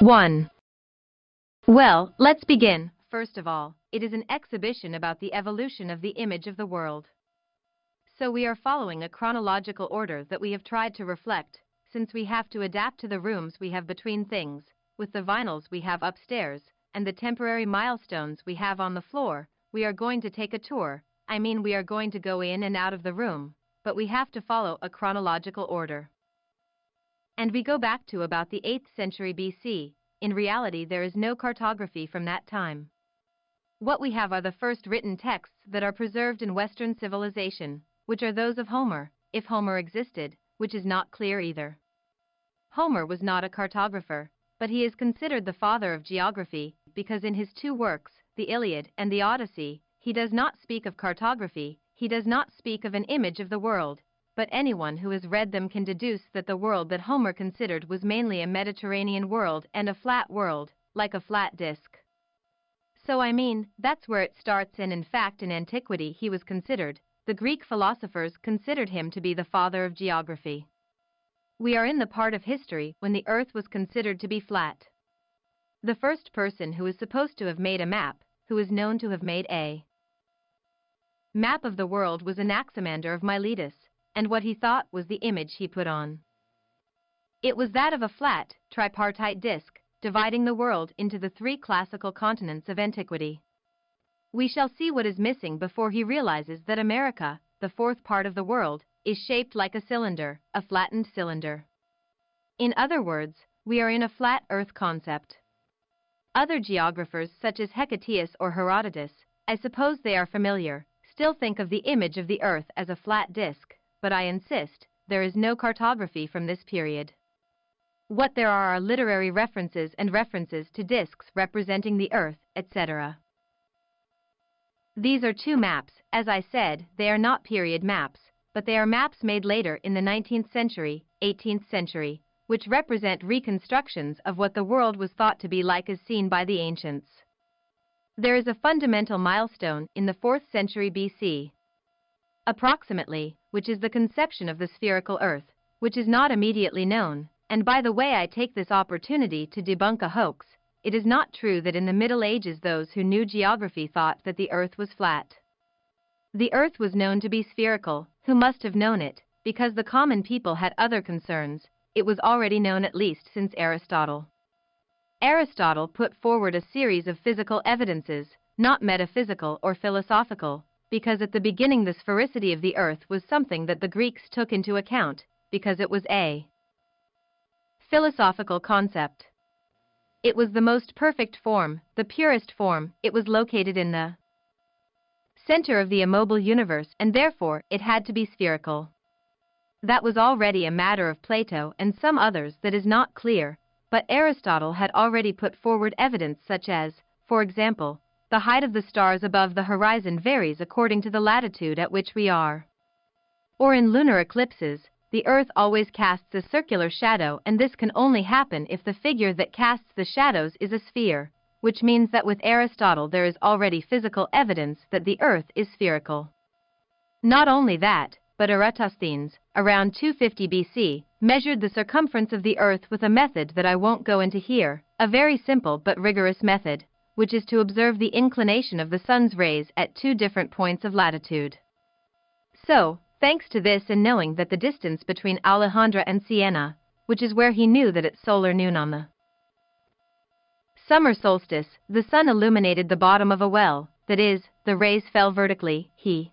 1. Well, let's begin. First of all, it is an exhibition about the evolution of the image of the world. So we are following a chronological order that we have tried to reflect, since we have to adapt to the rooms we have between things, with the vinyls we have upstairs, and the temporary milestones we have on the floor, we are going to take a tour, I mean we are going to go in and out of the room, but we have to follow a chronological order. And we go back to about the 8th century BC, in reality there is no cartography from that time. What we have are the first written texts that are preserved in Western civilization, which are those of Homer, if Homer existed, which is not clear either. Homer was not a cartographer, but he is considered the father of geography, because in his two works, the Iliad and the Odyssey, he does not speak of cartography, he does not speak of an image of the world, but anyone who has read them can deduce that the world that Homer considered was mainly a Mediterranean world and a flat world, like a flat disk. So I mean, that's where it starts and in fact in antiquity he was considered, the Greek philosophers considered him to be the father of geography. We are in the part of history when the earth was considered to be flat. The first person who is supposed to have made a map, who is known to have made a map of the world was Anaximander of Miletus, and what he thought was the image he put on. It was that of a flat, tripartite disk, dividing the world into the three classical continents of antiquity. We shall see what is missing before he realizes that America, the fourth part of the world, is shaped like a cylinder, a flattened cylinder. In other words, we are in a flat earth concept. Other geographers such as Hecataeus or Herodotus, I suppose they are familiar, still think of the image of the Earth as a flat disk, but I insist, there is no cartography from this period. What there are are literary references and references to disks representing the Earth, etc. These are two maps, as I said, they are not period maps, but they are maps made later in the 19th century, 18th century, which represent reconstructions of what the world was thought to be like as seen by the ancients. There is a fundamental milestone in the 4th century BC, approximately, which is the conception of the spherical Earth, which is not immediately known, and by the way I take this opportunity to debunk a hoax, it is not true that in the Middle Ages those who knew geography thought that the Earth was flat. The Earth was known to be spherical, who must have known it, because the common people had other concerns, it was already known at least since Aristotle. Aristotle put forward a series of physical evidences, not metaphysical or philosophical, because at the beginning the sphericity of the earth was something that the Greeks took into account, because it was a philosophical concept. It was the most perfect form, the purest form, it was located in the center of the immobile universe and therefore it had to be spherical. That was already a matter of Plato and some others that is not clear, but Aristotle had already put forward evidence such as, for example, the height of the stars above the horizon varies according to the latitude at which we are. Or in lunar eclipses, the Earth always casts a circular shadow and this can only happen if the figure that casts the shadows is a sphere, which means that with Aristotle there is already physical evidence that the Earth is spherical. Not only that, but Eratosthenes, around 250 BC, measured the circumference of the Earth with a method that I won't go into here, a very simple but rigorous method, which is to observe the inclination of the sun's rays at two different points of latitude. So, thanks to this and knowing that the distance between Alejandra and Siena, which is where he knew that at solar noon on the summer solstice, the sun illuminated the bottom of a well, that is, the rays fell vertically, he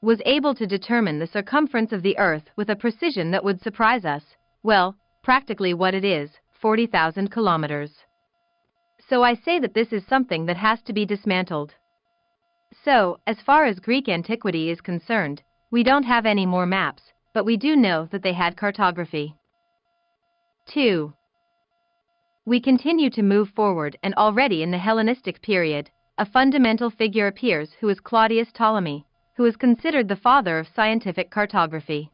was able to determine the circumference of the Earth with a precision that would surprise us, well, practically what it is, 40,000 kilometers. So I say that this is something that has to be dismantled. So, as far as Greek antiquity is concerned, we don't have any more maps, but we do know that they had cartography. 2. We continue to move forward and already in the Hellenistic period, a fundamental figure appears who is Claudius Ptolemy, who is considered the father of scientific cartography.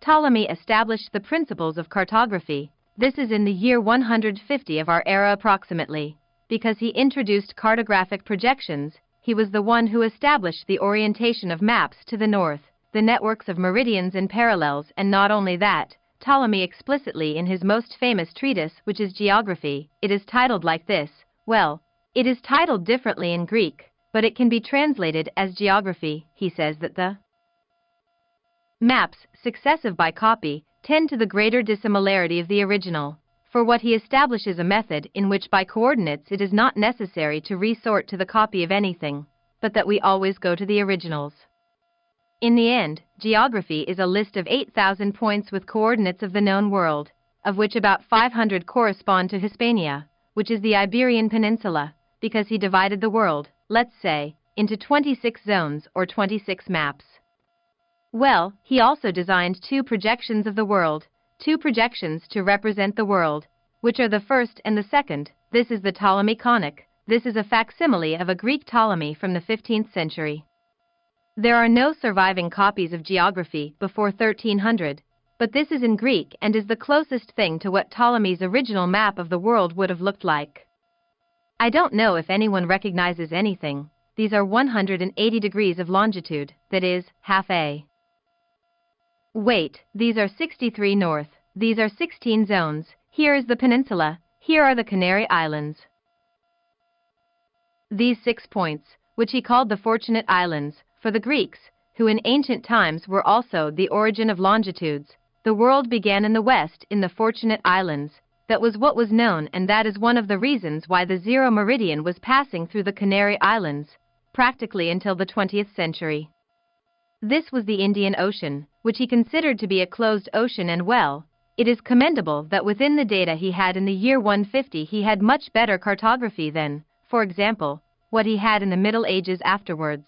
Ptolemy established the principles of cartography, this is in the year 150 of our era approximately, because he introduced cartographic projections, he was the one who established the orientation of maps to the north, the networks of meridians and parallels, and not only that, Ptolemy explicitly in his most famous treatise, which is Geography. It is titled like this. Well, it is titled differently in Greek, but it can be translated as geography. He says that the maps, successive by copy, tend to the greater dissimilarity of the original. For what he establishes a method in which by coordinates it is not necessary to resort to the copy of anything, but that we always go to the originals. In the end, geography is a list of 8,000 points with coordinates of the known world, of which about 500 correspond to Hispania, which is the Iberian Peninsula, because he divided the world, let's say, into 26 zones or 26 maps. Well, he also designed two projections of the world, two projections to represent the world, which are the first and the second. This is the Ptolemy conic. This is a facsimile of a Greek Ptolemy from the 15th century. There are no surviving copies of geography before 1300, but this is in Greek and is the closest thing to what Ptolemy's original map of the world would have looked like. I don't know if anyone recognizes anything. These are 180 degrees of longitude, that is, half a. Wait, these are 63 north, these are 16 zones, here is the peninsula, here are the Canary Islands. These six points, which he called the Fortunate Islands, for the Greeks, who in ancient times were also the origin of longitudes, the world began in the west in the Fortunate Islands. That was what was known, and that is one of the reasons why the zero meridian was passing through the Canary Islands, practically until the 20th century. This was the Indian Ocean, which he considered to be a closed ocean and well, it is commendable that within the data he had in the year 150 he had much better cartography than, for example, what he had in the Middle Ages afterwards.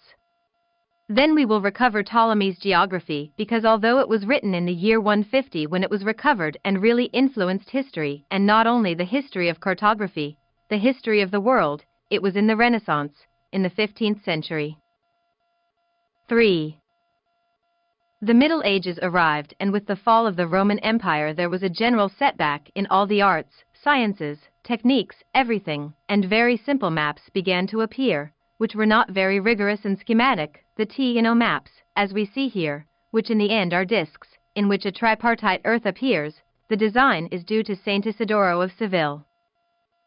Then we will recover Ptolemy's geography because although it was written in the year 150 when it was recovered and really influenced history, and not only the history of cartography, the history of the world, it was in the Renaissance, in the 15th century. 3. The Middle Ages arrived and with the fall of the Roman Empire there was a general setback in all the arts, sciences, techniques, everything, and very simple maps began to appear, which were not very rigorous and schematic, the T and O maps, as we see here, which in the end are discs, in which a tripartite earth appears, the design is due to Saint Isidoro of Seville.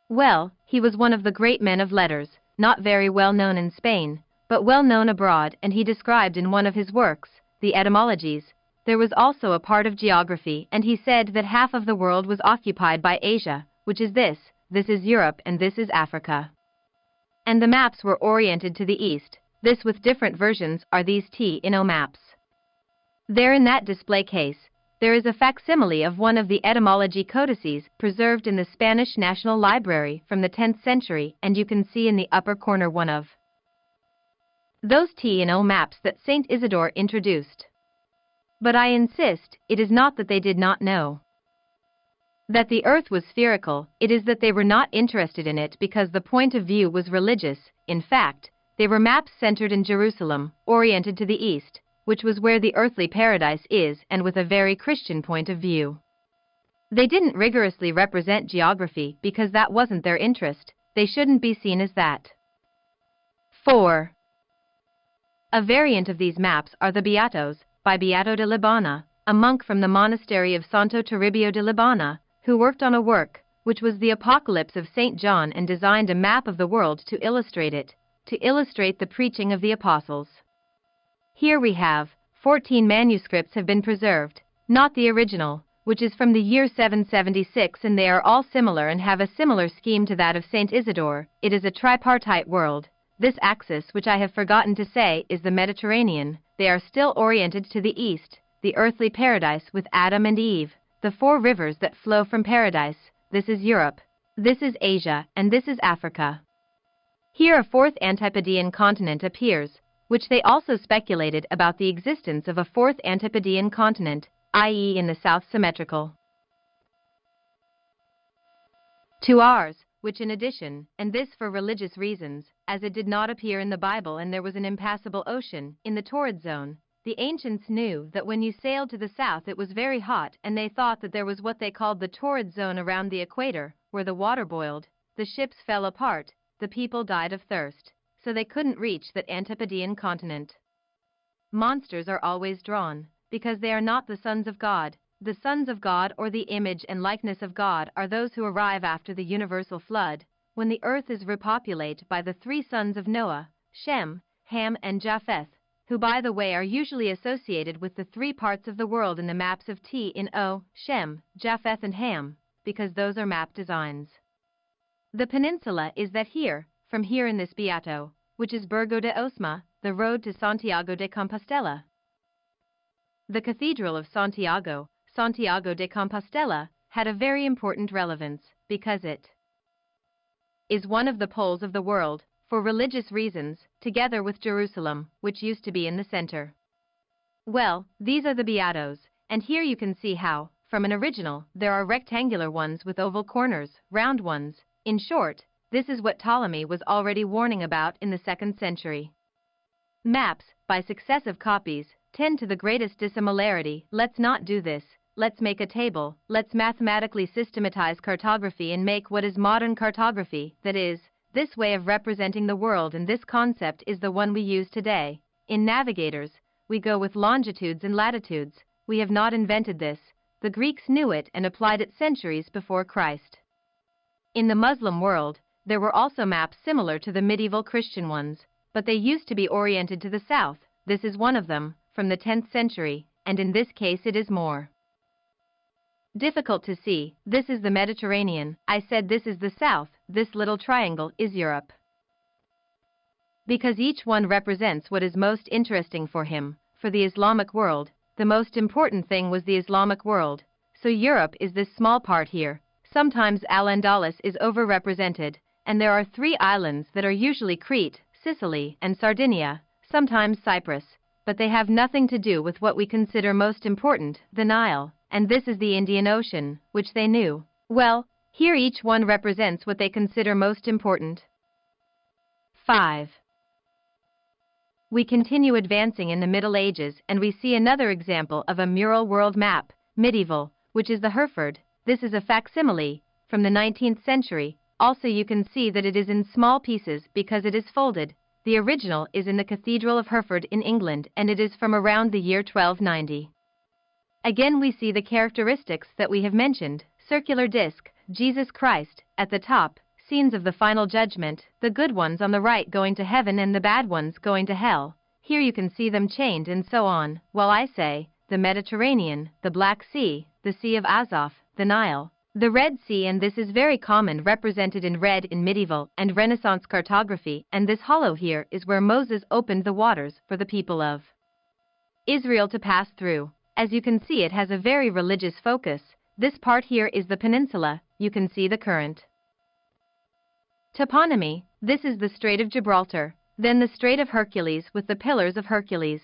Well, he was one of the great men of letters, not very well known in Spain, but well known abroad, and he described in one of his works, the etymologies, there was also a part of geography, and he said that half of the world was occupied by Asia, which is this, this is Europe, and this is Africa and the maps were oriented to the east. This with different versions are these T-in-O maps. There in that display case, there is a facsimile of one of the etymology codices preserved in the Spanish National Library from the 10th century and you can see in the upper corner one of those T&O maps that St. Isidore introduced. But I insist, it is not that they did not know that the earth was spherical, it is that they were not interested in it because the point of view was religious, in fact, they were maps centered in Jerusalem, oriented to the east, which was where the earthly paradise is and with a very Christian point of view. They didn't rigorously represent geography because that wasn't their interest, they shouldn't be seen as that. 4. A variant of these maps are the Beatos, by Beato de Liébana, a monk from the monastery of Santo Toribio de Liébana, who worked on a work, which was the Apocalypse of St. John and designed a map of the world to illustrate it, to illustrate the preaching of the apostles. Here we have, 14 manuscripts have been preserved, not the original, which is from the year 776 and they are all similar and have a similar scheme to that of St. Isidore. It is a tripartite world. This axis, which I have forgotten to say, is the Mediterranean. They are still oriented to the east, the earthly paradise with Adam and Eve the four rivers that flow from paradise, this is Europe, this is Asia, and this is Africa. Here a fourth Antipodean continent appears, which they also speculated about the existence of a fourth Antipodean continent, i.e. in the south symmetrical. To ours, which in addition, and this for religious reasons, as it did not appear in the Bible and there was an impassable ocean, in the torrid zone, the ancients knew that when you sailed to the south it was very hot, and they thought that there was what they called the torrid zone around the equator, where the water boiled, the ships fell apart, the people died of thirst, so they couldn't reach that Antipodean continent. Monsters are always drawn, because they are not the sons of God, the sons of God or the image and likeness of God are those who arrive after the universal flood, when the earth is repopulated by the three sons of Noah, Shem, Ham and Japheth, who by the way are usually associated with the three parts of the world in the maps of T in O, Shem, Japheth and Ham, because those are map designs. The peninsula is that here, from here in this Beato, which is Burgo de Osma, the road to Santiago de Compostela. The Cathedral of Santiago, Santiago de Compostela, had a very important relevance, because it is one of the poles of the world, for religious reasons, together with Jerusalem, which used to be in the center. Well, these are the Beatos, and here you can see how, from an original, there are rectangular ones with oval corners, round ones, in short, this is what Ptolemy was already warning about in the second century. Maps, by successive copies, tend to the greatest dissimilarity. Let's not do this. Let's make a table. Let's mathematically systematize cartography and make what is modern cartography, that is, this way of representing the world and this concept is the one we use today. In navigators, we go with longitudes and latitudes. We have not invented this. The Greeks knew it and applied it centuries before Christ. In the Muslim world, there were also maps similar to the medieval Christian ones, but they used to be oriented to the south. This is one of them, from the 10th century, and in this case it is more difficult to see. This is the Mediterranean. I said this is the south, this little triangle is Europe. Because each one represents what is most interesting for him. For the Islamic world, the most important thing was the Islamic world. So Europe is this small part here. Sometimes Al-Andalus is overrepresented, and there are three islands that are usually Crete, Sicily, and Sardinia, sometimes Cyprus, but they have nothing to do with what we consider most important, the Nile, and this is the Indian Ocean, which they knew. Well, here each one represents what they consider most important. 5. We continue advancing in the Middle Ages and we see another example of a mural world map, medieval, which is the Hereford. This is a facsimile, from the 19th century, also you can see that it is in small pieces because it is folded. The original is in the Cathedral of Hereford in England and it is from around the year 1290. Again we see the characteristics that we have mentioned, circular disc, Jesus Christ, at the top, scenes of the final judgment, the good ones on the right going to heaven and the bad ones going to hell. Here you can see them chained and so on, while I say, the Mediterranean, the Black Sea, the Sea of Azov, the Nile, the Red Sea and this is very common represented in red in medieval and Renaissance cartography and this hollow here is where Moses opened the waters for the people of Israel to pass through. As you can see it has a very religious focus. This part here is the peninsula, you can see the current. Toponymy, this is the Strait of Gibraltar, then the Strait of Hercules with the Pillars of Hercules.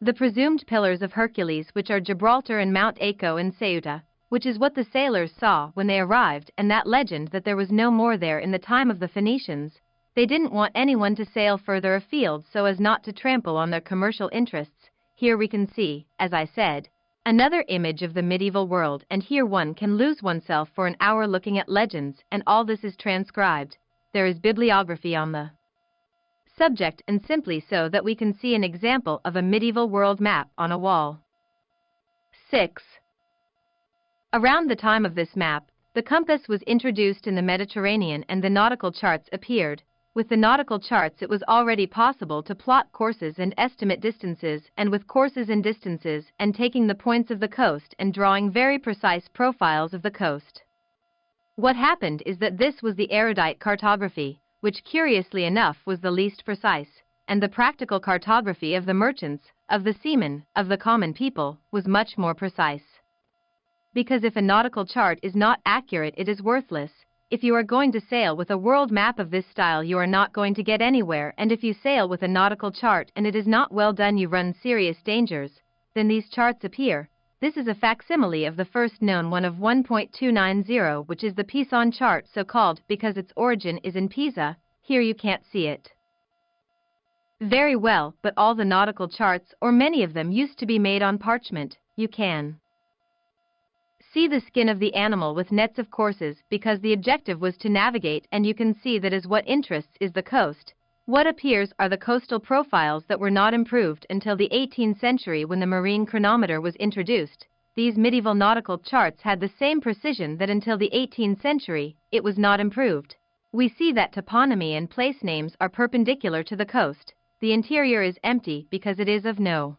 The presumed Pillars of Hercules which are Gibraltar and Mount Hacho in Ceuta, which is what the sailors saw when they arrived and that legend that there was no more there in the time of the Phoenicians. They didn't want anyone to sail further afield so as not to trample on their commercial interests. Here we can see, as I said, another image of the medieval world and here one can lose oneself for an hour looking at legends and all this is transcribed. There is bibliography on the subject and simply so that we can see an example of a medieval world map on a wall. 6. Around the time of this map, the compass was introduced in the Mediterranean and the nautical charts appeared. With the nautical charts it was already possible to plot courses and estimate distances and with courses and distances and taking the points of the coast and drawing very precise profiles of the coast. What happened is that this was the erudite cartography, which curiously enough was the least precise, and the practical cartography of the merchants, of the seamen, of the common people, was much more precise because if a nautical chart is not accurate it is worthless. If you are going to sail with a world map of this style you are not going to get anywhere and if you sail with a nautical chart and it is not well done you run serious dangers, then these charts appear. This is a facsimile of the first known one of 1.290 which is the Pisan chart so called because its origin is in Pisa, here you can't see it. Very well, but all the nautical charts or many of them used to be made on parchment, you can see the skin of the animal with nets of courses because the objective was to navigate and you can see that is what interests is the coast. What appears are the coastal profiles that were not improved until the 18th century when the marine chronometer was introduced. these medieval nautical charts had the same precision that until the 18th century, it was not improved. We see that toponymy and place names are perpendicular to the coast. The interior is empty because it is of no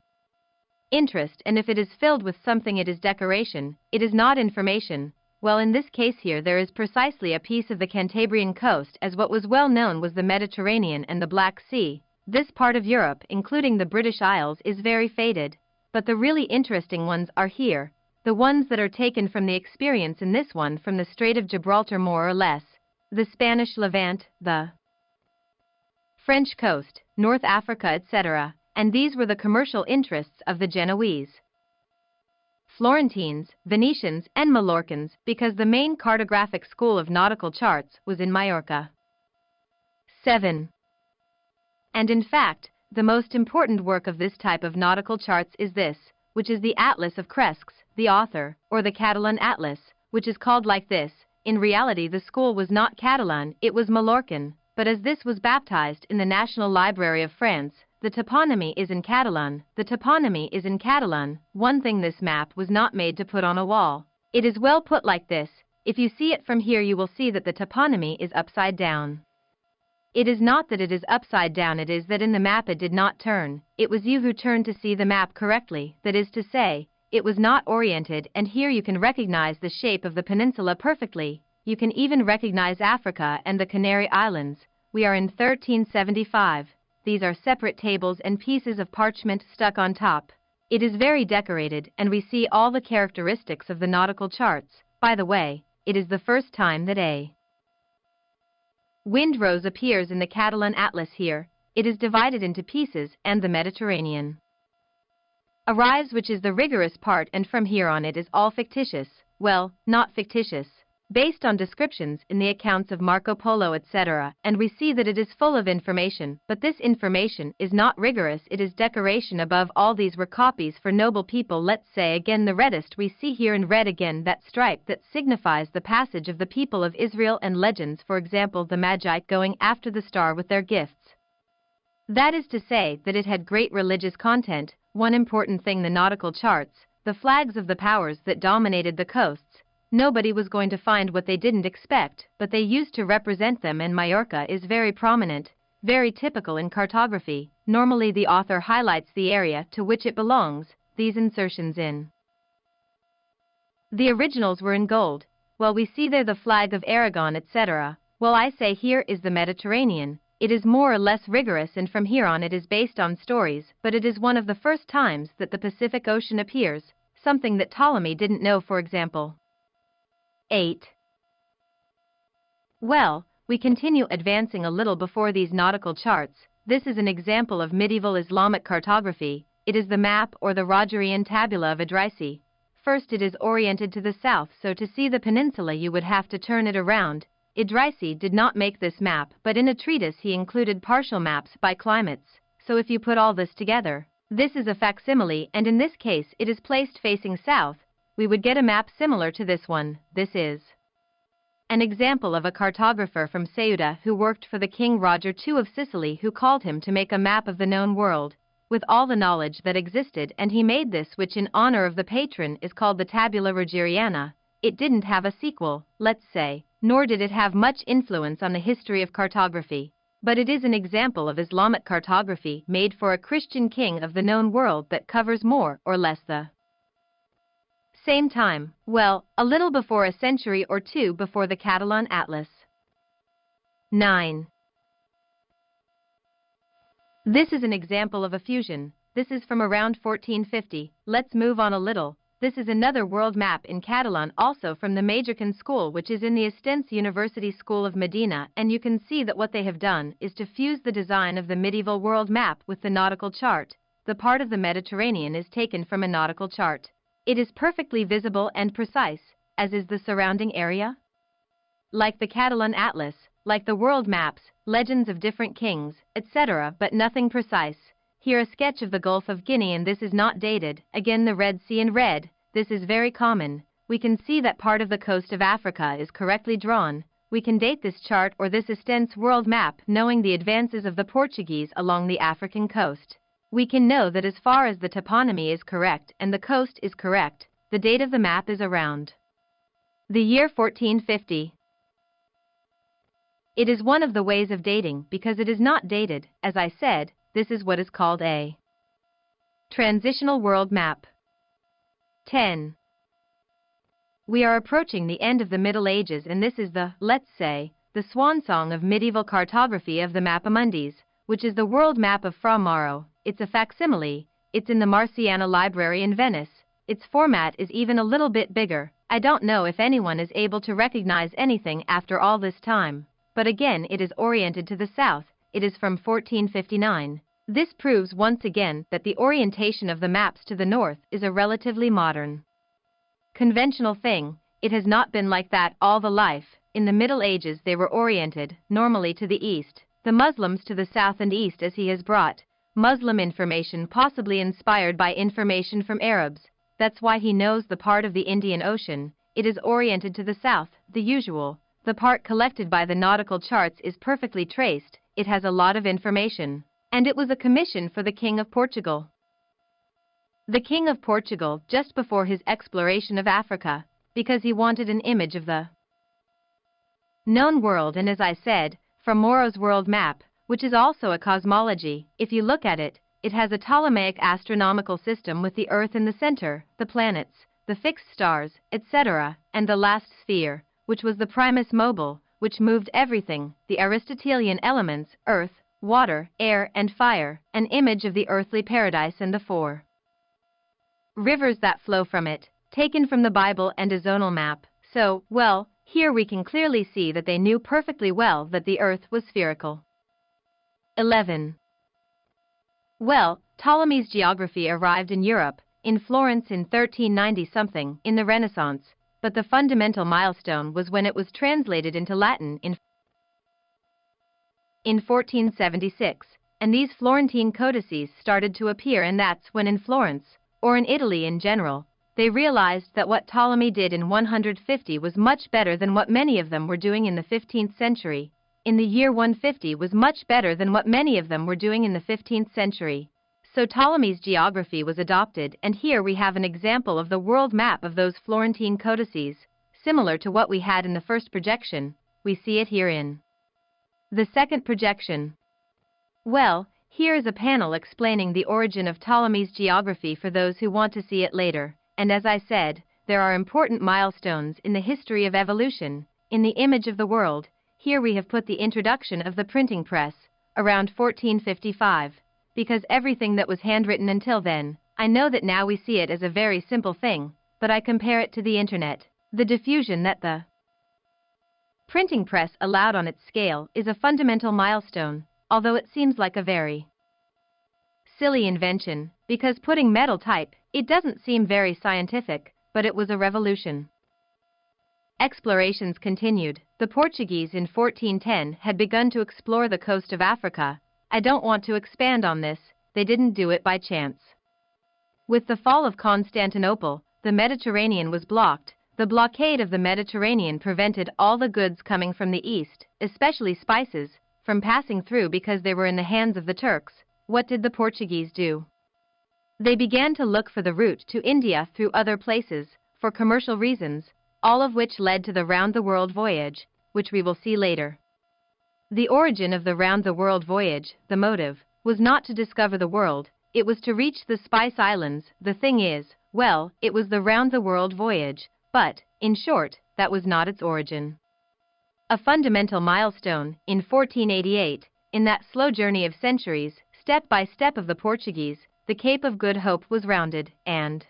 interest and if it is filled with something it is decoration, it is not information. Well in this case here there is precisely a piece of the Cantabrian coast as what was well known was the Mediterranean and the Black Sea. This part of Europe, including the British Isles, is very faded. But the really interesting ones are here, the ones that are taken from the experience in this one from the Strait of Gibraltar more or less the Spanish Levant, the French coast, North Africa, etc., and these were the commercial interests of the Genoese, Florentines, Venetians, and Mallorcans because the main cartographic school of nautical charts was in Majorca. 7. And in fact, the most important work of this type of nautical charts is this, which is the Atlas of Cresques, the author, or the Catalan Atlas, which is called like this, in reality the school was not Catalan, it was Mallorcan, but as this was baptized in the National Library of France, the toponymy is in Catalan, the toponymy is in Catalan, one thing this map was not made to put on a wall. It is well put like this, if you see it from here you will see that the toponymy is upside down. It is not that it is upside down it is that in the map it did not turn, it was you who turned to see the map correctly, that is to say, it was not oriented and here you can recognize the shape of the peninsula perfectly. You can even recognize Africa and the Canary Islands. We are in 1375. These are separate tables and pieces of parchment stuck on top. It is very decorated and we see all the characteristics of the nautical charts. By the way, it is the first time that a Windrose appears in the Catalan Atlas here. It is divided into pieces and the Mediterranean arrives which is the rigorous part and from here on it is all fictitious, well, not fictitious, based on descriptions in the accounts of Marco Polo etc. and we see that it is full of information, but this information is not rigorous it is decoration above all these were copies for noble people let's say again the reddest we see here in red again that stripe that signifies the passage of the people of Israel and legends for example the Magi going after the star with their gifts. That is to say that it had great religious content, one important thing the nautical charts, the flags of the powers that dominated the coasts, nobody was going to find what they didn't expect, but they used to represent them and Majorca is very prominent, very typical in cartography. Normally the author highlights the area to which it belongs, these insertions in. The originals were in gold, well we see there the flag of Aragon etc. Well I say here is the Mediterranean, it is more or less rigorous and from here on it is based on stories, but it is one of the first times that the Pacific Ocean appears, something that Ptolemy didn't know for example. 8. Well, we continue advancing a little before these nautical charts. This is an example of medieval Islamic cartography. It is the map or the Rogerian tabula of Idrisi. First it is oriented to the south so to see the peninsula you would have to turn it around, Idrisi did not make this map, but in a treatise he included partial maps by climates, so if you put all this together, this is a facsimile and in this case it is placed facing south, we would get a map similar to this one, this is an example of a cartographer from Ceuta who worked for the King Roger II of Sicily who called him to make a map of the known world, with all the knowledge that existed and he made this which in honor of the patron is called the Tabula Rogeriana, it didn't have a sequel, let's say, nor did it have much influence on the history of cartography, but it is an example of Islamic cartography made for a Christian king of the known world that covers more or less the same time, well, a little before a century or two before the Catalan Atlas. 9. This is an example of a fusion. This is from around 1450. Let's move on a little. This is another world map in Catalan also from the Majorcan school which is in the Estense University School of Modena and you can see that what they have done is to fuse the design of the medieval world map with the nautical chart. The part of the Mediterranean is taken from a nautical chart. It is perfectly visible and precise, as is the surrounding area. Like the Catalan Atlas, like the world maps, legends of different kings, etc., but nothing precise. Here a sketch of the Gulf of Guinea and this is not dated, again the Red Sea in red, this is very common. We can see that part of the coast of Africa is correctly drawn. We can date this chart or this Estense world map knowing the advances of the Portuguese along the African coast. We can know that as far as the toponymy is correct and the coast is correct, the date of the map is around the year 1450. It is one of the ways of dating because it is not dated, as I said, this is what is called a transitional world map. 10. We are approaching the end of the Middle Ages and this is the, let's say, the swan song of medieval cartography of the Mappamundis, which is the world map of Fra Mauro. It's a facsimile, it's in the Marciana Library in Venice. Its format is even a little bit bigger. I don't know if anyone is able to recognize anything after all this time. But again it is oriented to the south, it is from 1459. This proves once again that the orientation of the maps to the north is a relatively modern conventional thing, it has not been like that all the life. In the Middle Ages they were oriented, normally to the east, the Muslims to the south and east as he has brought Muslim information possibly inspired by information from Arabs. That's why he knows the part of the Indian Ocean, it is oriented to the south, the usual. The part collected by the nautical charts is perfectly traced, it has a lot of information. And it was a commission for the King of Portugal. The King of Portugal just before his exploration of Africa, because he wanted an image of the known world and as I said, from Mauro's world map, which is also a cosmology, if you look at it, it has a Ptolemaic astronomical system with the Earth in the center, the planets, the fixed stars, etc., and the last sphere, which was the primum mobile, which moved everything, the Aristotelian elements, earth, water, air, and fire, an image of the earthly paradise and the four rivers that flow from it, taken from the Bible and a zonal map. So, well, here we can clearly see that they knew perfectly well that the earth was spherical. 11. Well, Ptolemy's geography arrived in Europe, in Florence in 1390 something, in the Renaissance, but the fundamental milestone was when it was translated into Latin in, in 1476, and these Florentine codices started to appear and that's when in Florence, or in Italy in general, they realized that what Ptolemy did in 150 was much better than what many of them were doing in the 15th century. In the year 150 was much better than what many of them were doing in the 15th century. So Ptolemy's geography was adopted and here we have an example of the world map of those Florentine codices, similar to what we had in the first projection, we see it herein. The second projection. Well, here is a panel explaining the origin of Ptolemy's geography for those who want to see it later, and as I said, there are important milestones in the history of evolution. In the image of the world, here we have put the introduction of the printing press, around 1455, because everything that was handwritten until then, I know that now we see it as a very simple thing, but I compare it to the internet, the diffusion that the printing press allowed on its scale is a fundamental milestone, although it seems like a very silly invention, because putting metal type, it doesn't seem very scientific, but it was a revolution. Explorations continued. The Portuguese in 1410 had begun to explore the coast of Africa. I don't want to expand on this, they didn't do it by chance. With the fall of Constantinople, the Mediterranean was blocked. The blockade of the Mediterranean prevented all the goods coming from the east, especially spices, from passing through because they were in the hands of the Turks, what did the Portuguese do? They began to look for the route to India through other places, for commercial reasons, all of which led to the round-the-world voyage, which we will see later. The origin of the round-the-world voyage, the motive, was not to discover the world, it was to reach the Spice Islands, the thing is, well, it was the round-the-world voyage, but, in short, that was not its origin a fundamental milestone, in 1488, in that slow journey of centuries, step by step of the Portuguese, the Cape of Good Hope was rounded, and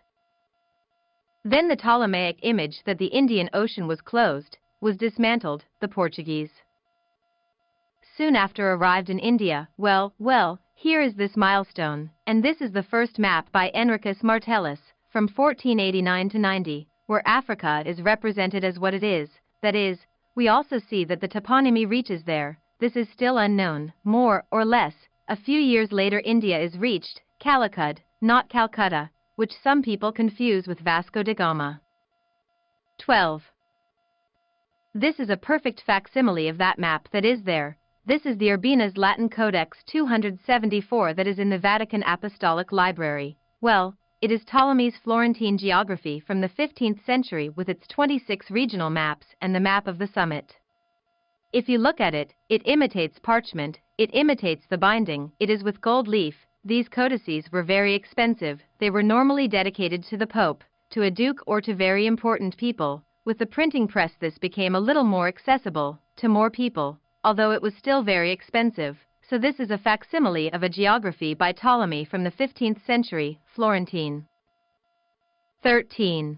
then the Ptolemaic image that the Indian Ocean was closed, was dismantled, the Portuguese. Soon after arrived in India, well, well, here is this milestone, and this is the first map by Henricus Martellus, from 1489 to 90, where Africa is represented as what it is, that is, we also see that the toponymy reaches there. This is still unknown, more or less. A few years later India is reached, Calicut, not Calcutta, which some people confuse with Vasco da Gama. 12. This is a perfect facsimile of that map that is there. This is the Urbinas Latin Codex 274 that is in the Vatican Apostolic Library. Well, it is Ptolemy's Florentine geography from the 15th century with its 26 regional maps and the map of the summit. If you look at it, it imitates parchment, it imitates the binding, it is with gold leaf. These codices were very expensive, they were normally dedicated to the Pope, to a duke or to very important people. With the printing press this became a little more accessible, to more people, although it was still very expensive. So this is a facsimile of a geography by Ptolemy from the 15th century, Florentine. 13.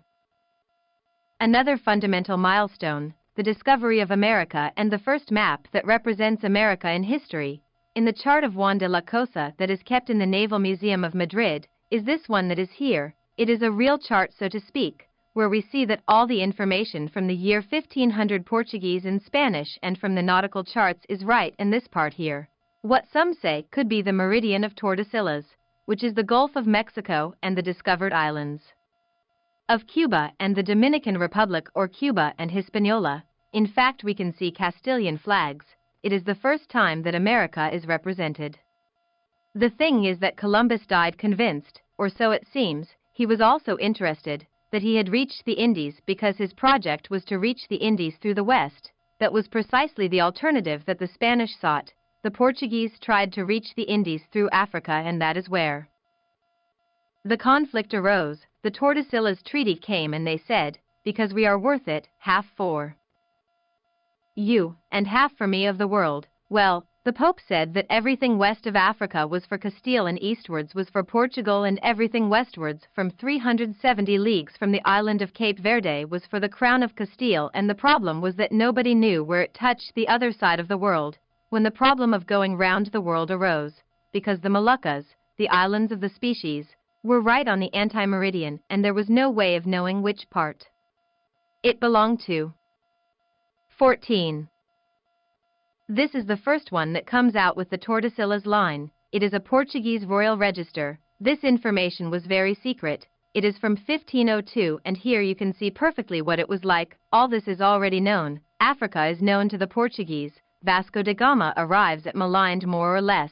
Another fundamental milestone, the discovery of America and the first map that represents America in history, in the chart of Juan de la Cosa that is kept in the Naval Museum of Madrid, is this one that is here. It is a real chart so to speak, where we see that all the information from the year 1500 Portuguese and Spanish and from the nautical charts is right in this part here. What some say could be the meridian of Tordesillas, which is the Gulf of Mexico and the discovered islands of Cuba and the Dominican Republic or Cuba and Hispaniola. In fact, we can see Castilian flags. It is the first time that America is represented. The thing is that Columbus died convinced, or so it seems, he was also interested, that he had reached the Indies because his project was to reach the Indies through the west. That was precisely the alternative that the Spanish sought, the Portuguese tried to reach the Indies through Africa and that is where the conflict arose. The Tordesillas Treaty came and they said, because we are worth it, half for you, and half for me of the world. Well, the Pope said that everything west of Africa was for Castile and eastwards was for Portugal and everything westwards from 370 leagues from the island of Cape Verde was for the crown of Castile and the problem was that nobody knew where it touched the other side of the world when the problem of going round the world arose, because the Moluccas, the islands of the species, were right on the anti-meridian and there was no way of knowing which part it belonged to. 14. This is the first one that comes out with the Tordesillas line. It is a Portuguese royal register. This information was very secret. It is from 1502 and here you can see perfectly what it was like. All this is already known. Africa is known to the Portuguese. Vasco da Gama arrives at Malindi more or less,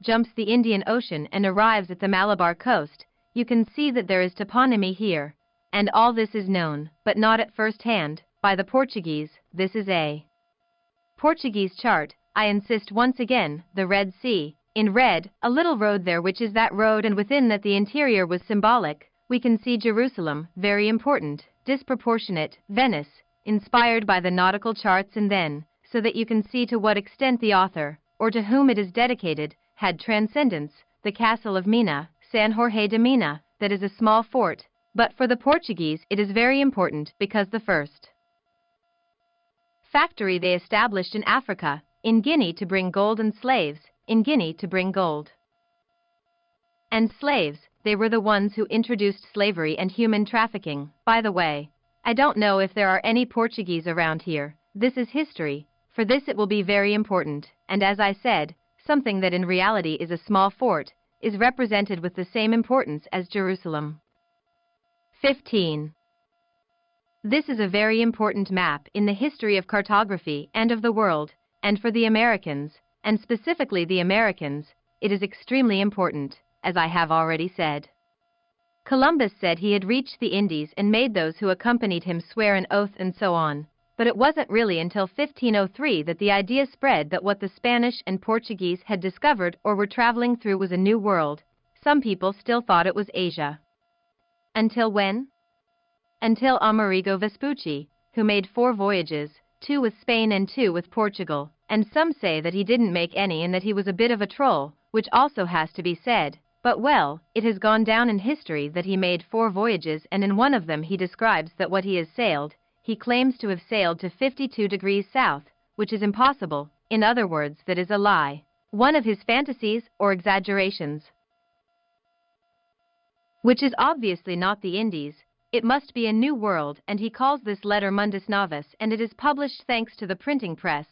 jumps the Indian Ocean and arrives at the Malabar coast. You can see that there is toponymy here. And all this is known, but not at first hand, by the Portuguese. This is a Portuguese chart. I insist once again, the Red Sea. In red, a little road there which is that road and within that the interior was symbolic. We can see Jerusalem, very important, disproportionate, Venice, inspired by the nautical charts and then, so that you can see to what extent the author, or to whom it is dedicated, had transcendence, the castle of Mina, San Jorge de Mina, that is a small fort, but for the Portuguese it is very important because the first factory they established in Africa, in Guinea to bring gold and slaves, in Guinea to bring gold and slaves, they were the ones who introduced slavery and human trafficking. By the way, I don't know if there are any Portuguese around here. This is history, for this it will be very important, and as I said, something that in reality is a small fort, is represented with the same importance as Jerusalem. 15. This is a very important map in the history of cartography and of the world, and for the Americans, and specifically the Americans, it is extremely important, as I have already said. Columbus said he had reached the Indies and made those who accompanied him swear an oath and so on, but it wasn't really until 1503 that the idea spread that what the Spanish and Portuguese had discovered or were traveling through was a new world. Some people still thought it was Asia. Until when? Until Amerigo Vespucci, who made four voyages, two with Spain and two with Portugal, and some say that he didn't make any and that he was a bit of a troll, which also has to be said. But well, it has gone down in history that he made four voyages and in one of them he describes that what he has sailed, he claims to have sailed to 52 degrees south, which is impossible, in other words, that is a lie, one of his fantasies or exaggerations. Which is obviously not the Indies, it must be a new world, and he calls this letter Mundus Novus, and it is published thanks to the printing press.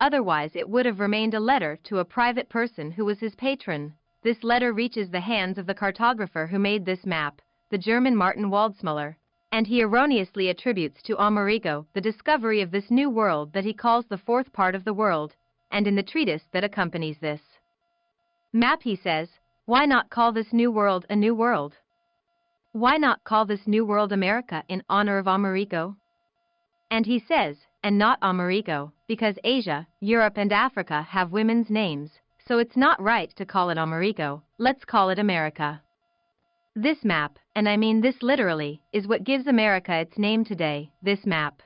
Otherwise, it would have remained a letter to a private person who was his patron. This letter reaches the hands of the cartographer who made this map, the German Martin Waldseemüller and he erroneously attributes to Amerigo the discovery of this new world that he calls the fourth part of the world, and in the treatise that accompanies this map he says, why not call this new world a new world? Why not call this new world America in honor of Amerigo? And he says, and not Amerigo, because Asia, Europe and Africa have women's names, so it's not right to call it Amerigo, let's call it America. This map, and I mean this literally, is what gives America its name today, this map.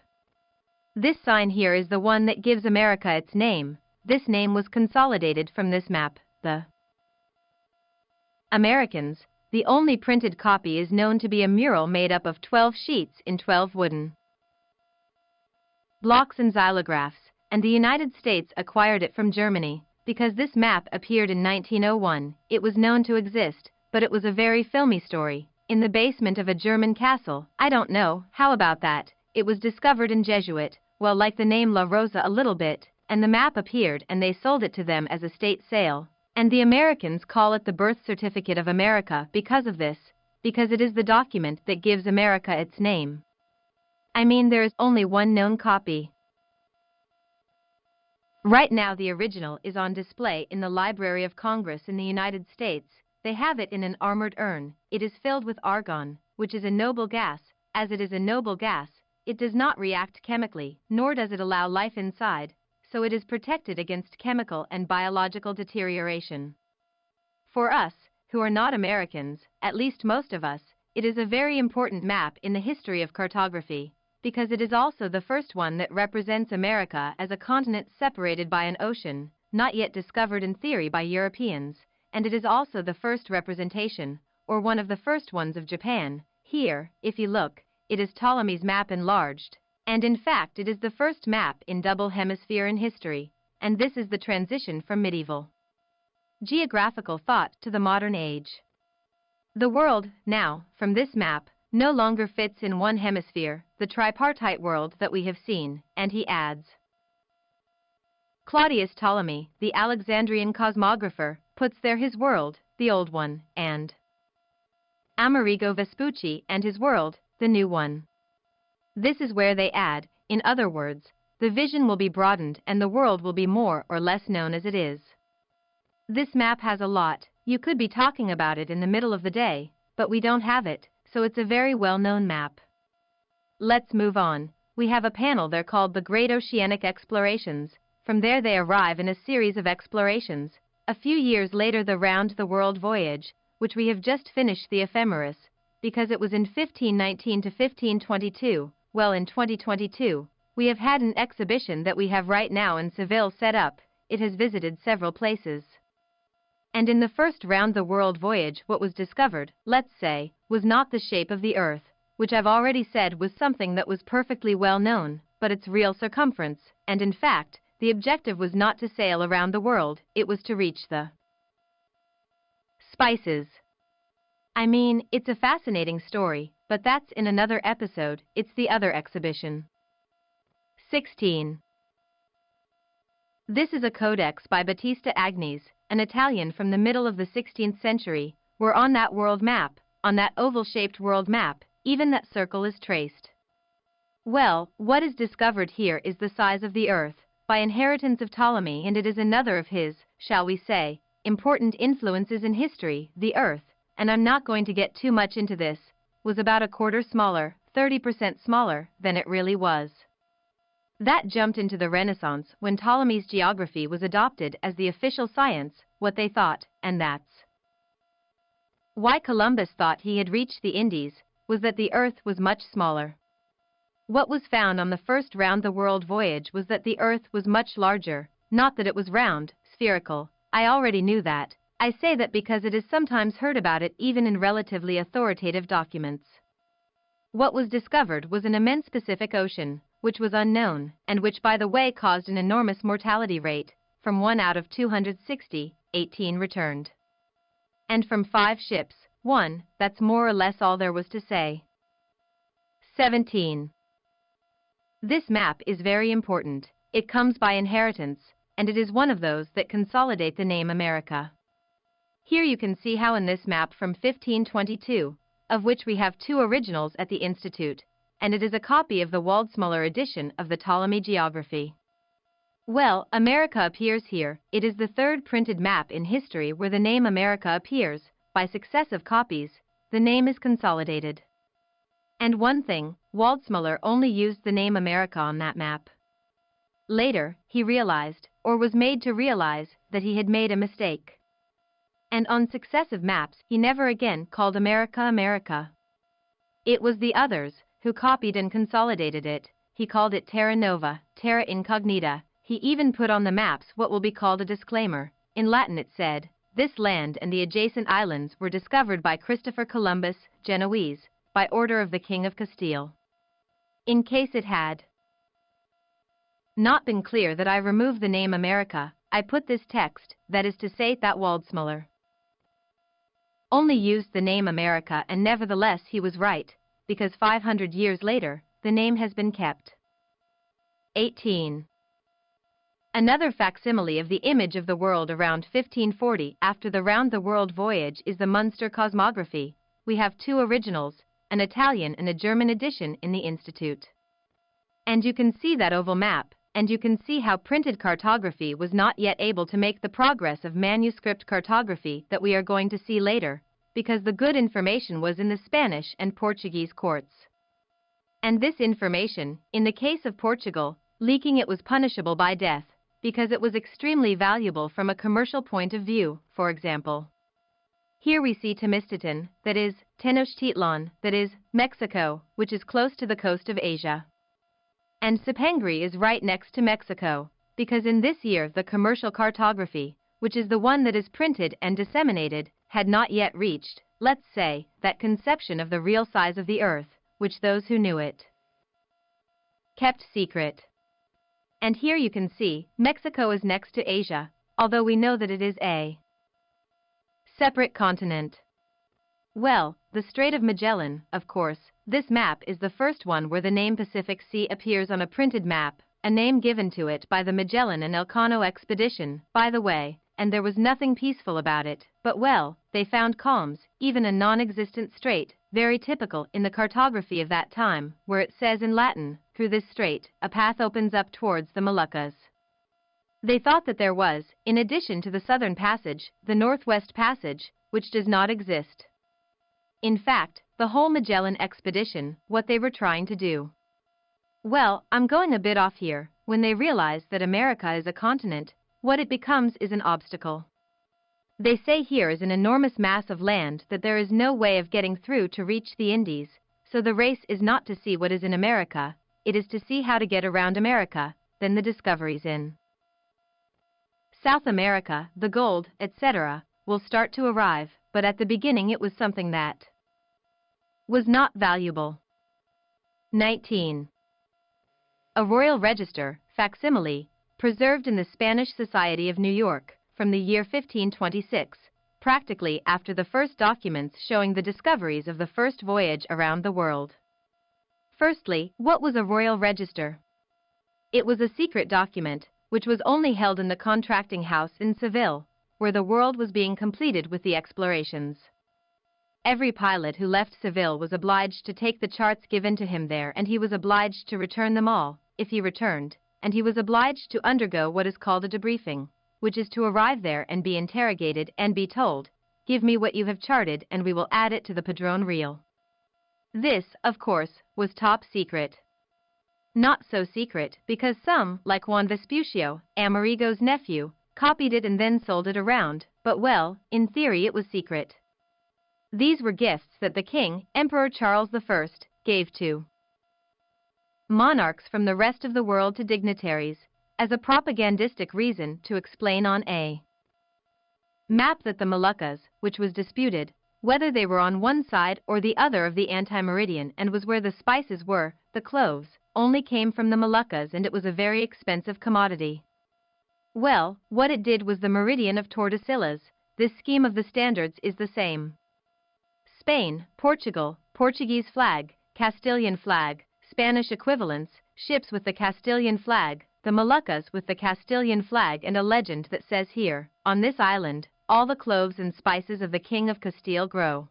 This sign here is the one that gives America its name, this name was consolidated from this map, the Americans, the only printed copy is known to be a mural made up of 12 sheets in 12 wooden blocks and xylographs, and the United States acquired it from Germany. Because this map appeared in 1901, it was known to exist, but it was a very filmy story. In the basement of a German castle, I don't know, how about that? It was discovered in Jesuit, well like the name La Rosa a little bit, and the map appeared and they sold it to them as a state sale. And the Americans call it the birth certificate of America because of this, because it is the document that gives America its name. I mean there is only one known copy. Right now the original is on display in the Library of Congress in the United States. They have it in an armored urn. It is filled with argon, which is a noble gas. As it is a noble gas, it does not react chemically, nor does it allow life inside, so it is protected against chemical and biological deterioration. For us, who are not Americans, at least most of us, it is a very important map in the history of cartography, because it is also the first one that represents America as a continent separated by an ocean, not yet discovered in theory by Europeans, and it is also the first representation, or one of the first ones of Japan. Here, if you look, it is Ptolemy's map enlarged, and in fact it is the first map in double hemisphere in history, and this is the transition from medieval geographical thought to the modern age. The world, now, from this map, no longer fits in one hemisphere, the tripartite world that we have seen, and he adds. Claudius Ptolemy, the Alexandrian cosmographer, puts there his world, the old one, and Amerigo Vespucci and his world, the new one. This is where they add, in other words, the vision will be broadened and the world will be more or less known as it is. This map has a lot, you could be talking about it in the middle of the day, but we don't have it, so it's a very well-known map. Let's move on. We have a panel there called the Great Oceanic Explorations. From there they arrive in a series of explorations. A few years later the Round the World Voyage, which we have just finished the ephemeris, because it was in 1519 to 1522, well, in 2022, we have had an exhibition that we have right now in Seville set up. It has visited several places. And in the first round the world voyage, what was discovered, let's say, was not the shape of the Earth, which I've already said was something that was perfectly well known, but its real circumference, and in fact, the objective was not to sail around the world, it was to reach the spices. I mean, it's a fascinating story, but that's in another episode, it's the other exhibition. 16. This is a codex by Battista Agnese, an Italian from the middle of the 16th century, where on that world map, on that oval-shaped world map, even that circle is traced. Well, what is discovered here is the size of the Earth, by inheritance of Ptolemy and it is another of his, shall we say, important influences in history, the Earth, and I'm not going to get too much into this, was about a quarter smaller, 30% smaller, than it really was. That jumped into the Renaissance when Ptolemy's geography was adopted as the official science, what they thought, and that's why Columbus thought he had reached the Indies, was that the Earth was much smaller. What was found on the first round the world voyage was that the Earth was much larger, not that it was round, spherical. I already knew that. I say that because it is sometimes heard about it even in relatively authoritative documents. What was discovered was an immense Pacific Ocean, which was unknown, and which by the way caused an enormous mortality rate. From 1 out of 260, 18 returned. And from 5 ships, 1, that's more or less all there was to say. 17. This map is very important. It comes by inheritance, and it is one of those that consolidate the name America. Here you can see how in this map from 1522, of which we have two originals at the Institute, and it is a copy of the Waldseemüller edition of the Ptolemy geography. Well, America appears here. It is the third printed map in history where the name America appears, by successive copies. the name is consolidated. And one thing, Waldseemüller only used the name America on that map. Later, he realized, or was made to realize, that he had made a mistake. And on successive maps, he never again called America America. It was the others who copied and consolidated it. He called it Terra Nova, Terra Incognita. He even put on the maps what will be called a disclaimer. In Latin it said, this land and the adjacent islands were discovered by Christopher Columbus, Genoese, by order of the King of Castile. In case it had not been clear that I removed the name America, I put this text, that is to say that Waldseemüller only used the name America and nevertheless he was right, because 500 years later, the name has been kept. 18. Another facsimile of the image of the world around 1540 after the round-the-world voyage is the Munster Cosmography. We have two originals, an Italian and a German edition in the Institute. And you can see that oval map, and you can see how printed cartography was not yet able to make the progress of manuscript cartography that we are going to see later, because the good information was in the Spanish and Portuguese courts. And this information, in the case of Portugal, leaking it was punishable by death, because it was extremely valuable from a commercial point of view, for example. Here we see Temistoton, that is, Tenochtitlan, that is, Mexico, which is close to the coast of Asia. And Cipengri is right next to Mexico, because in this year the commercial cartography, which is the one that is printed and disseminated, had not yet reached, let's say, that conception of the real size of the earth, which those who knew it kept secret. And here you can see, Mexico is next to Asia, although we know that it is a separate continent. Well, the Strait of Magellan, of course, this map is the first one where the name Pacific Sea appears on a printed map, a name given to it by the Magellan and Elcano expedition, by the way, and there was nothing peaceful about it, but well, they found calms, even a non-existent strait, very typical in the cartography of that time, where it says in Latin, through this strait, a path opens up towards the Moluccas. They thought that there was, in addition to the southern passage, the northwest passage, which does not exist. In fact, the whole Magellan expedition, what they were trying to do. Well, I'm going a bit off here. When they realize that America is a continent, what it becomes is an obstacle. They say here is an enormous mass of land that there is no way of getting through to reach the Indies, so the race is not to see what is in America, it is to see how to get around America, then the discoveries in South America, the gold, etc., will start to arrive, but at the beginning it was something that was not valuable. 19. A royal register, facsimile, preserved in the Spanish Society of New York, from the year 1526, practically after the first documents showing the discoveries of the first voyage around the world. Firstly, what was a royal register? It was a secret document, which was only held in the contracting house in Seville, where the world was being completed with the explorations. Every pilot who left Seville was obliged to take the charts given to him there and he was obliged to return them all, if he returned, and he was obliged to undergo what is called a debriefing, which is to arrive there and be interrogated and be told, give me what you have charted and we will add it to the Padrón Real. This, of course, was top secret. Not so secret, because some, like Juan Vespuccio, Amerigo's nephew, copied it and then sold it around, but well, in theory it was secret. These were gifts that the king, Emperor Charles I, gave to monarchs from the rest of the world to dignitaries, as a propagandistic reason to explain on a map that the Moluccas, which was disputed, whether they were on one side or the other of the anti-meridian and was where the spices were, the cloves, only came from the Moluccas and it was a very expensive commodity. Well, what it did was the meridian of Tordesillas. This scheme of the standards is the same. Spain, Portugal, Portuguese flag, Castilian flag, Spanish equivalents, ships with the Castilian flag, the Moluccas with the Castilian flag and a legend that says here, on this island, all the cloves and spices of the King of Castile grow.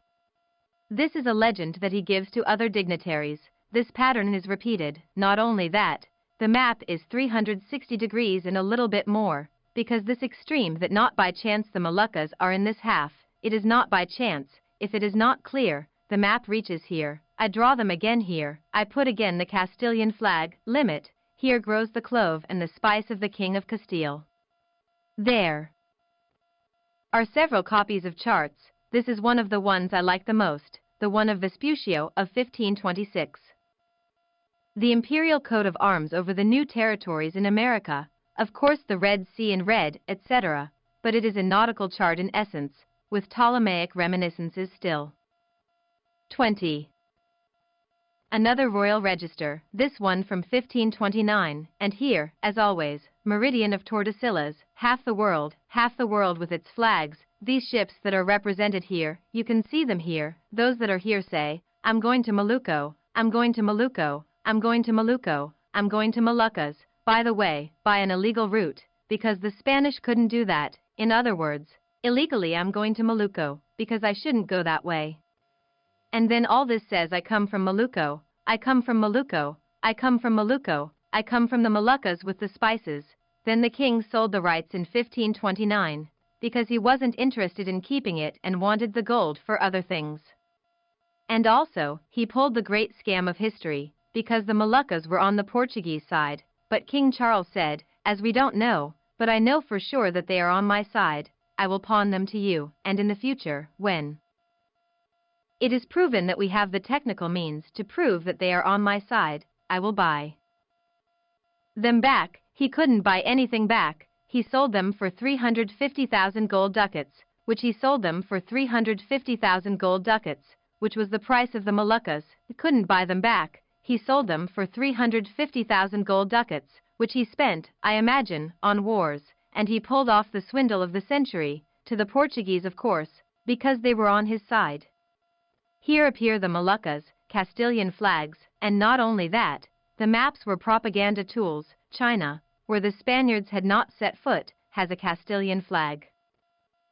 This is a legend that he gives to other dignitaries. This pattern is repeated, not only that, the map is 360 degrees and a little bit more, because this extreme that not by chance the Moluccas are in this half, it is not by chance, if it is not clear, the map reaches here, I draw them again here, I put again the Castilian flag, limit, here grows the clove and the spice of the King of Castile. There. Are several copies of charts, this is one of the ones I like the most, the one of Vespuccio of 1526. The imperial coat of arms over the new territories in America, of course the Red Sea in red, etc., but it is a nautical chart in essence, with Ptolemaic reminiscences still. 20. Another royal register, this one from 1529, and here, as always, meridian of Tordesillas, half the world, half the world with its flags, these ships that are represented here, you can see them here, those that are here say, I'm going to Malucco, I'm going to Malucco, I'm going to Malucco, I'm going to Moluccas, by the way, by an illegal route, because the Spanish couldn't do that, in other words, illegally I'm going to Malucco, because I shouldn't go that way. And then all this says I come from Malucco, I come from Malucco, I come from Malucco, I come from the Moluccas with the spices. Then the king sold the rights in 1529 because he wasn't interested in keeping it and wanted the gold for other things. And also, he pulled the great scam of history, because the Moluccas were on the Portuguese side, but King Charles said, as we don't know, but I know for sure that they are on my side, I will pawn them to you, and in the future, when it is proven that we have the technical means to prove that they are on my side, I will buy them back, he couldn't buy anything back, he sold them for 350,000 gold ducats, which he sold them for 350,000 gold ducats, which was the price of the Moluccas. He couldn't buy them back. He sold them for 350,000 gold ducats, which he spent, I imagine, on wars, and he pulled off the swindle of the century, to the Portuguese of course, because they were on his side. Here appear the Moluccas, Castilian flags, and not only that, the maps were propaganda tools, China, where the Spaniards had not set foot, has a Castilian flag.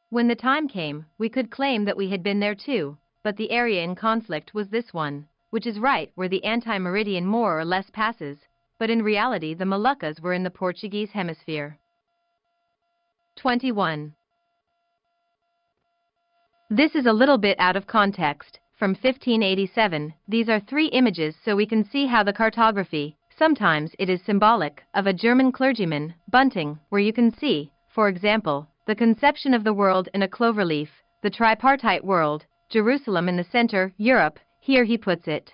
When the time came, we could claim that we had been there too, but the area in conflict was this one, which is right where the anti-meridian more or less passes, but in reality the Moluccas were in the Portuguese hemisphere. 21. This is a little bit out of context, from 1587, these are three images so we can see how the cartography, Sometimes it is symbolic of a German clergyman, Bunting, where you can see, for example, the conception of the world in a cloverleaf, the tripartite world, Jerusalem in the center, Europe, here he puts it.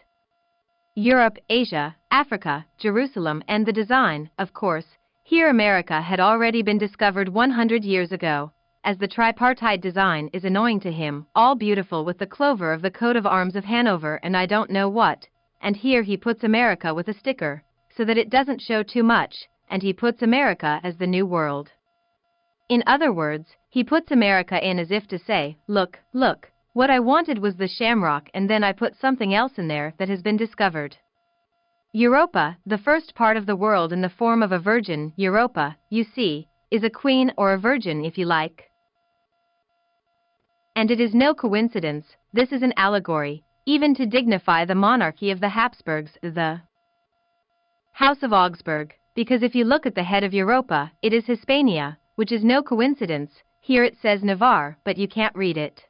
Europe, Asia, Africa, Jerusalem, and the design, of course, here America had already been discovered 100 years ago, as the tripartite design is annoying to him, all beautiful with the clover of the coat of arms of Hanover and I don't know what, and here he puts America with a sticker, so that it doesn't show too much, and he puts America as the new world. In other words, he puts America in as if to say, look, look, what I wanted was the shamrock and then I put something else in there that has been discovered. Europa, the first part of the world in the form of a virgin, Europa, you see, is a queen or a virgin if you like. And it is no coincidence, this is an allegory, even to dignify the monarchy of the Habsburgs, the House of Augsburg, because if you look at the head of Europa, it is Hispania, which is no coincidence, here it says Navarre, but you can't read it.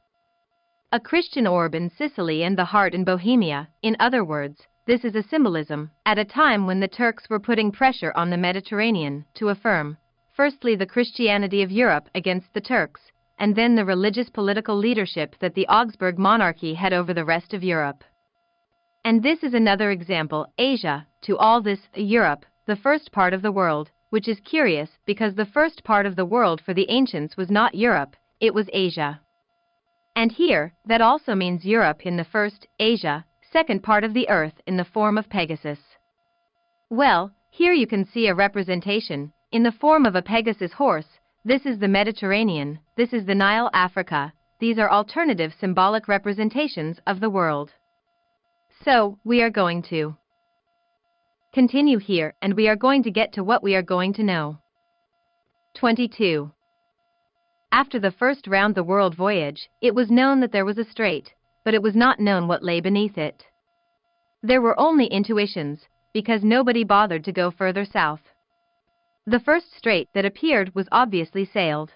A Christian orb in Sicily and the heart in Bohemia, in other words, this is a symbolism, at a time when the Turks were putting pressure on the Mediterranean to affirm, firstly the Christianity of Europe against the Turks, and then the religious political leadership that the Augsburg monarchy had over the rest of Europe. And this is another example, Asia, to all this, Europe, the first part of the world, which is curious because the first part of the world for the ancients was not Europe, it was Asia. And here, that also means Europe in the first, Asia, second part of the earth in the form of Pegasus. Well, here you can see a representation, in the form of a Pegasus horse, this is the Mediterranean, this is the Nile Africa, these are alternative symbolic representations of the world. So, we are going to continue here and we are going to get to what we are going to know. 22. After the first round the world voyage, it was known that there was a strait, but it was not known what lay beneath it. There were only intuitions, because nobody bothered to go further south. The first strait that appeared was obviously sailed.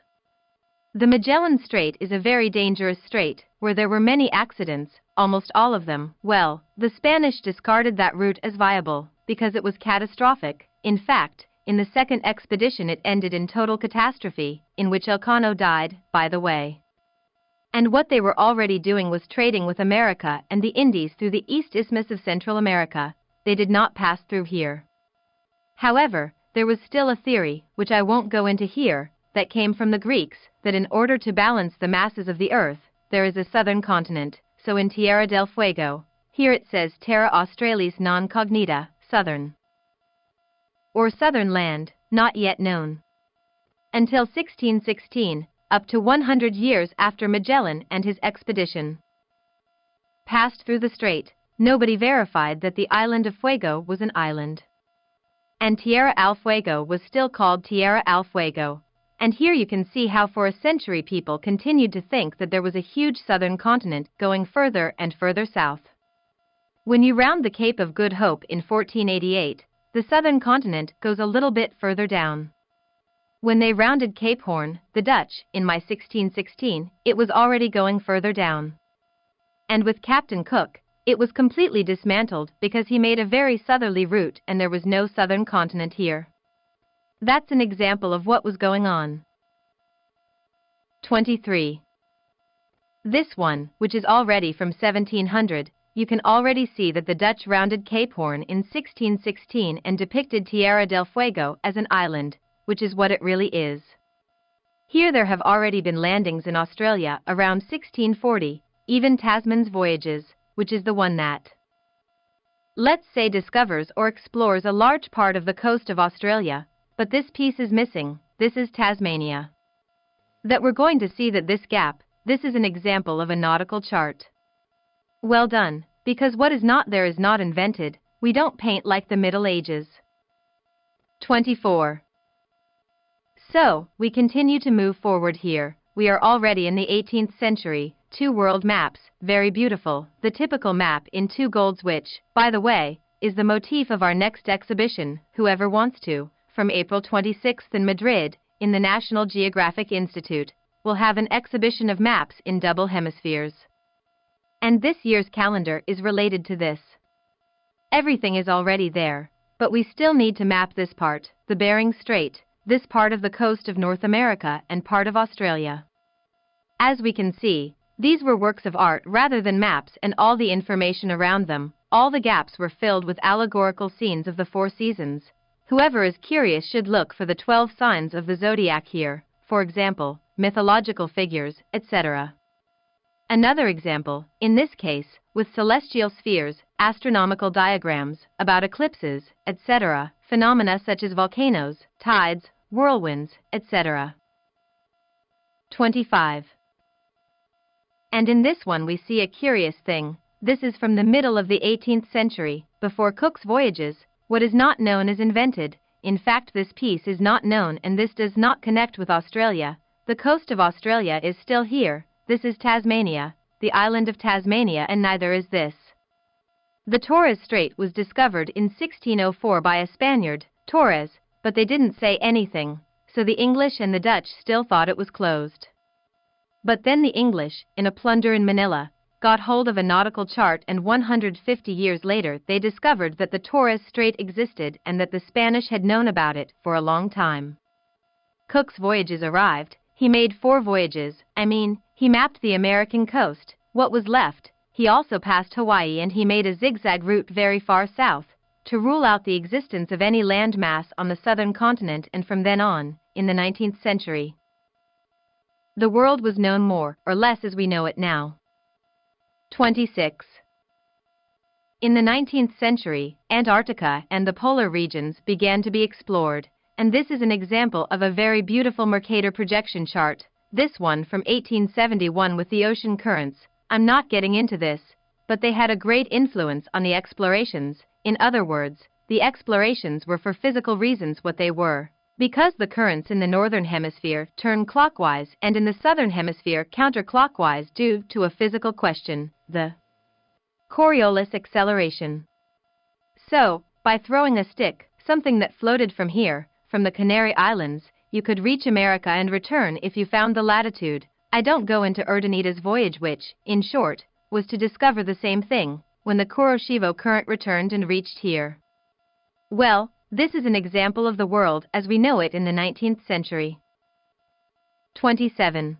The Magellan Strait is a very dangerous strait, where there were many accidents, almost all of them. Well, the Spanish discarded that route as viable, because it was catastrophic. In fact, in the second expedition it ended in total catastrophe, in which Elcano died, by the way. And what they were already doing was trading with America and the Indies through the East Isthmus of Central America. They did not pass through here. However, there was still a theory, which I won't go into here, that came from the Greeks, that in order to balance the masses of the earth, there is a southern continent, so in Tierra del Fuego, here it says Terra Australis non cognita, southern. Or southern land, not yet known. Until 1616, up to 100 years after Magellan and his expedition passed through the strait, nobody verified that the island of Fuego was an island. And Tierra del Fuego was still called Tierra del Fuego, and here you can see how for a century people continued to think that there was a huge southern continent going further and further south. When you round the Cape of Good Hope in 1488, the southern continent goes a little bit further down. When they rounded Cape Horn, the Dutch, in my 1616, it was already going further down. And with Captain Cook, it was completely dismantled because he made a very southerly route and there was no southern continent here. That's an example of what was going on. 23. This one, which is already from 1700, you can already see that the Dutch rounded Cape Horn in 1616 and depicted Tierra del Fuego as an island, which is what it really is. Here there have already been landings in Australia around 1640, even Tasman's voyages, which is the one that, let's say discovers or explores a large part of the coast of Australia, but this piece is missing, this is Tasmania. That we're going to see that this gap, this is an example of a nautical chart. Well done, because what is not there is not invented, we don't paint like the Middle Ages. 24. So, we continue to move forward here, we are already in the 18th century, two world maps, very beautiful, the typical map in two golds which, by the way, is the motif of our next exhibition, whoever wants to from April 26 in Madrid, in the National Geographic Institute, will have an exhibition of maps in double hemispheres. And this year's calendar is related to this. Everything is already there, but we still need to map this part, the Bering Strait, this part of the coast of North America and part of Australia. As we can see, these were works of art rather than maps and all the information around them, all the gaps were filled with allegorical scenes of the four seasons, Whoever is curious should look for the 12 signs of the zodiac here, for example, mythological figures, etc. Another example, in this case, with celestial spheres, astronomical diagrams, about eclipses, etc., phenomena such as volcanoes, tides, whirlwinds, etc. 25. And in this one we see a curious thing. This is from the middle of the 18th century, before Cook's voyages, what is not known is invented. In fact, this piece is not known and this does not connect with Australia. The coast of Australia is still here. This is Tasmania, the island of Tasmania, and neither is this. The Torres Strait was discovered in 1604 by a Spaniard, Torres, but they didn't say anything, so the English and the Dutch still thought it was closed. But then the English, in a plunder in Manila, got hold of a nautical chart and 150 years later they discovered that the Torres Strait existed and that the Spanish had known about it for a long time. Cook's voyages arrived, he made four voyages, I mean, he mapped the American coast, what was left, he also passed Hawaii and he made a zigzag route very far south, to rule out the existence of any land mass on the southern continent and from then on, in the 19th century. The world was known more or less as we know it now. 26. In the 19th century, Antarctica and the polar regions began to be explored, and this is an example of a very beautiful Mercator projection chart, this one from 1871 with the ocean currents. I'm not getting into this, but they had a great influence on the explorations, in other words, the explorations were for physical reasons what they were. Because the currents in the northern hemisphere turn clockwise and in the southern hemisphere counterclockwise due to a physical question the Coriolis acceleration. So, by throwing a stick, something that floated from here, from the Canary Islands, you could reach America and return if you found the latitude. I don't go into Urdaneta's voyage which, in short, was to discover the same thing, when the Kuroshio current returned and reached here. Well, this is an example of the world as we know it in the 19th century. 27.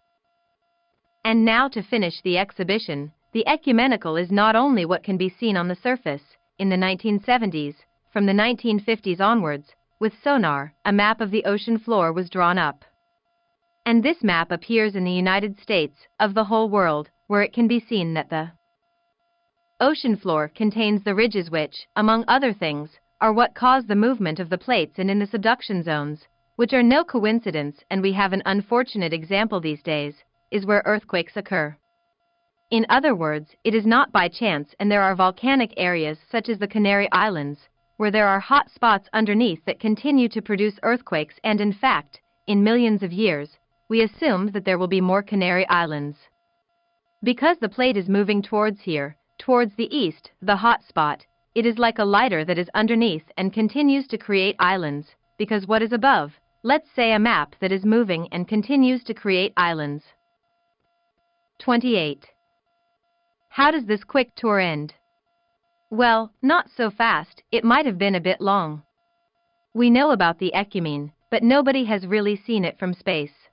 And now to finish the exhibition, the ecumenical is not only what can be seen on the surface, in the 1970s, from the 1950s onwards, with sonar, a map of the ocean floor was drawn up. And this map appears in the United States, of the whole world, where it can be seen that the ocean floor contains the ridges which, among other things, are what cause the movement of the plates and in the subduction zones, which are no coincidence and we have an unfortunate example these days, is where earthquakes occur. In other words, it is not by chance and there are volcanic areas such as the Canary Islands, where there are hot spots underneath that continue to produce earthquakes and in fact, in millions of years, we assume that there will be more Canary Islands. Because the plate is moving towards here, towards the east, the hot spot, it is like a lighter that is underneath and continues to create islands, because what is above, let's say a map that is moving and continues to create islands. 28. How does this quick tour end? Well, not so fast, it might have been a bit long. We know about the Ecumene, but nobody has really seen it from space.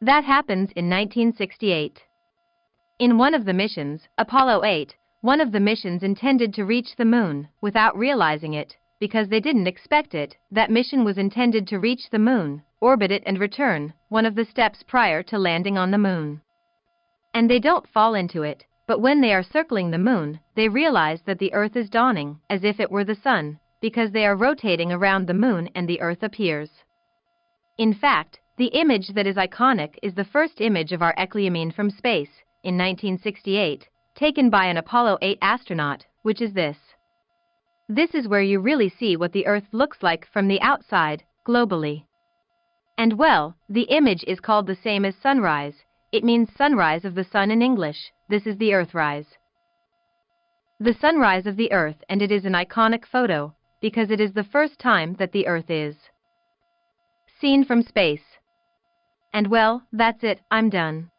That happens in 1968. In one of the missions, Apollo 8, one of the missions intended to reach the moon, without realizing it, because they didn't expect it, that mission was intended to reach the moon, orbit it and return, one of the steps prior to landing on the moon. And they don't fall into it, but when they are circling the moon, they realize that the earth is dawning, as if it were the sun, because they are rotating around the moon and the earth appears. In fact, the image that is iconic is the first image of our Ecumene from space, in 1968, taken by an Apollo 8 astronaut, which is this. This is where you really see what the Earth looks like from the outside, globally. And well, the image is called the same as sunrise, it means sunrise of the sun in English, this is the Earthrise. The sunrise of the Earth and it is an iconic photo, because it is the first time that the Earth is seen from space. And well, that's it, I'm done.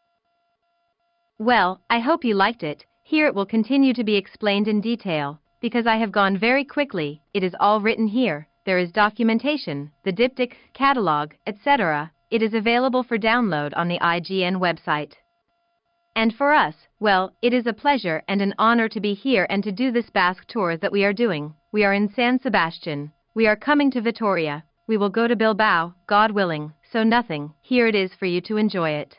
Well, I hope you liked it. Here it will continue to be explained in detail, because I have gone very quickly, it is all written here, there is documentation, the diptych, catalog, etc. It is available for download on the IGN website. And for us, well, it is a pleasure and an honor to be here and to do this Basque tour that we are doing. We are in San Sebastian. We are coming to Vitoria. We will go to Bilbao, God willing, so nothing, here it is for you to enjoy it.